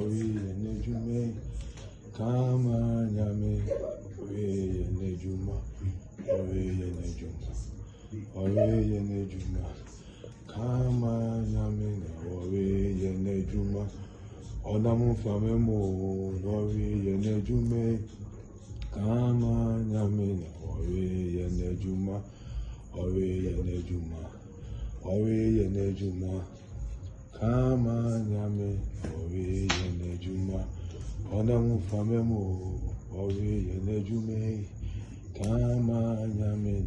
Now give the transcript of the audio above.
oríire níjú mẹ́yìn ká máa yà mí oríire níjú mọ́ oríire níjú mọ́ oríire níjú mọ́ ká máa yà mí oríire níjú mọ́ ọ̀nà mú fàmí mò oríire níjú mẹ́yìn ká máa yà mí oríire níjú mọ́ oríire níjú ọnamụfamemo ọrụ eyi n'ejume ka ama anya mere